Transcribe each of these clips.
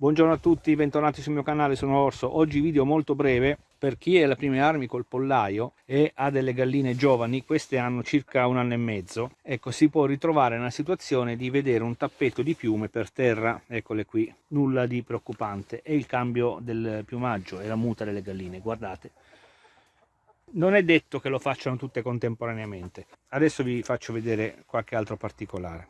Buongiorno a tutti, bentornati sul mio canale, sono Orso. Oggi video molto breve per chi è alle prime armi col pollaio e ha delle galline giovani, queste hanno circa un anno e mezzo, ecco si può ritrovare nella situazione di vedere un tappeto di piume per terra, eccole qui, nulla di preoccupante, è il cambio del piumaggio e la muta delle galline, guardate. Non è detto che lo facciano tutte contemporaneamente, adesso vi faccio vedere qualche altro particolare.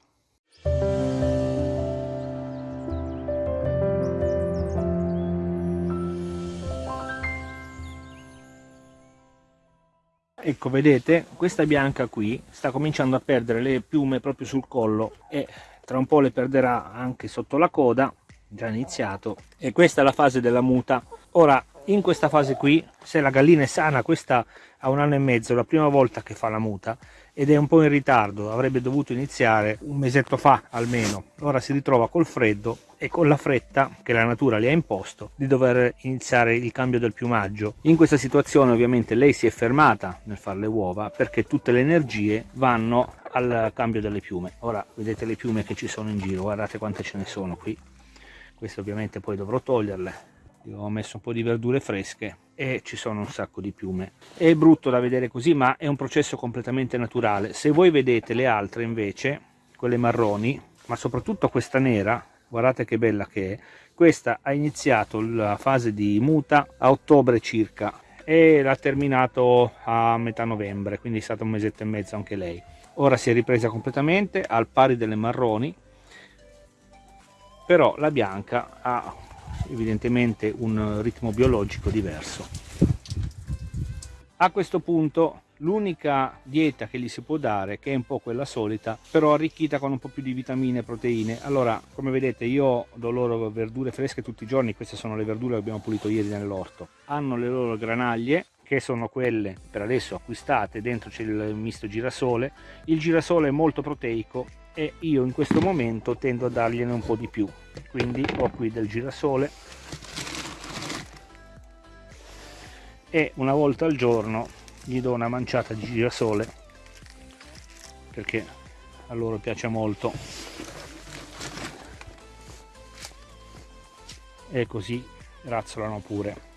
Ecco vedete questa bianca qui sta cominciando a perdere le piume proprio sul collo e tra un po' le perderà anche sotto la coda già iniziato. E questa è la fase della muta. Ora in questa fase qui se la gallina è sana questa ha un anno e mezzo la prima volta che fa la muta ed è un po' in ritardo avrebbe dovuto iniziare un mesetto fa almeno. Ora si ritrova col freddo e con la fretta che la natura le ha imposto di dover iniziare il cambio del piumaggio. In questa situazione ovviamente lei si è fermata nel fare le uova perché tutte le energie vanno al cambio delle piume. Ora vedete le piume che ci sono in giro guardate quante ce ne sono qui. Queste ovviamente poi dovrò toglierle io ho messo un po' di verdure fresche e ci sono un sacco di piume. È brutto da vedere così ma è un processo completamente naturale. Se voi vedete le altre invece quelle marroni ma soprattutto questa nera guardate che bella che è questa ha iniziato la fase di muta a ottobre circa e l'ha terminato a metà novembre quindi è stato un mesetto e mezzo anche lei. Ora si è ripresa completamente al pari delle marroni però la bianca ha evidentemente un ritmo biologico diverso. A questo punto l'unica dieta che gli si può dare, che è un po' quella solita, però arricchita con un po' più di vitamine e proteine. Allora, come vedete, io do loro verdure fresche tutti i giorni, queste sono le verdure che abbiamo pulito ieri nell'orto. Hanno le loro granaglie, che sono quelle per adesso acquistate, dentro c'è il misto girasole. Il girasole è molto proteico e io in questo momento tendo a dargliene un po' di più quindi ho qui del girasole. E una volta al giorno gli do una manciata di girasole perché a loro piace molto. E così razzolano pure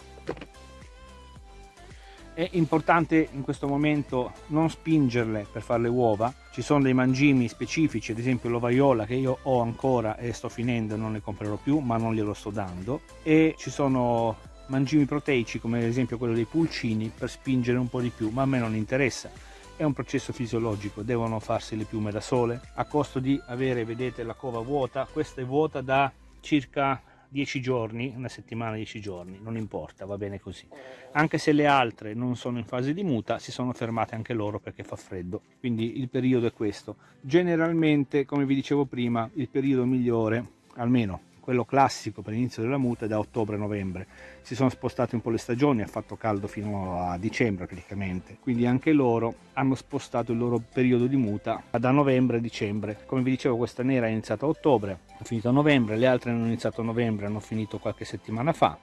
è importante in questo momento non spingerle per fare le uova. Ci sono dei mangimi specifici ad esempio l'ovaiola che io ho ancora e sto finendo non ne comprerò più ma non glielo sto dando. E ci sono mangimi proteici come ad esempio quello dei pulcini per spingere un po' di più ma a me non interessa. È un processo fisiologico devono farsi le piume da sole. A costo di avere vedete la cova vuota questa è vuota da circa 10 giorni, una settimana, 10 giorni, non importa, va bene così. Anche se le altre non sono in fase di muta, si sono fermate anche loro perché fa freddo, quindi il periodo è questo. Generalmente, come vi dicevo prima, il periodo migliore, almeno quello classico per l'inizio della muta è da ottobre-novembre. Si sono spostate un po' le stagioni, ha fatto caldo fino a dicembre praticamente, quindi anche loro hanno spostato il loro periodo di muta da novembre a dicembre. Come vi dicevo questa nera è iniziata a ottobre, ha finito a novembre, le altre hanno iniziato a novembre, hanno finito qualche settimana fa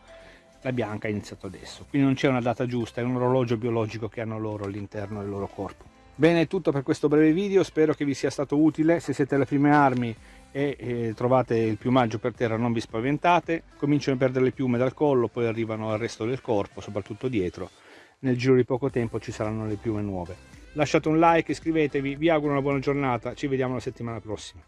la bianca è iniziato adesso quindi non c'è una data giusta è un orologio biologico che hanno loro all'interno del loro corpo bene è tutto per questo breve video spero che vi sia stato utile se siete alle prime armi e eh, trovate il piumaggio per terra non vi spaventate. Cominciano a perdere le piume dal collo poi arrivano al resto del corpo soprattutto dietro. Nel giro di poco tempo ci saranno le piume nuove. Lasciate un like iscrivetevi vi auguro una buona giornata ci vediamo la settimana prossima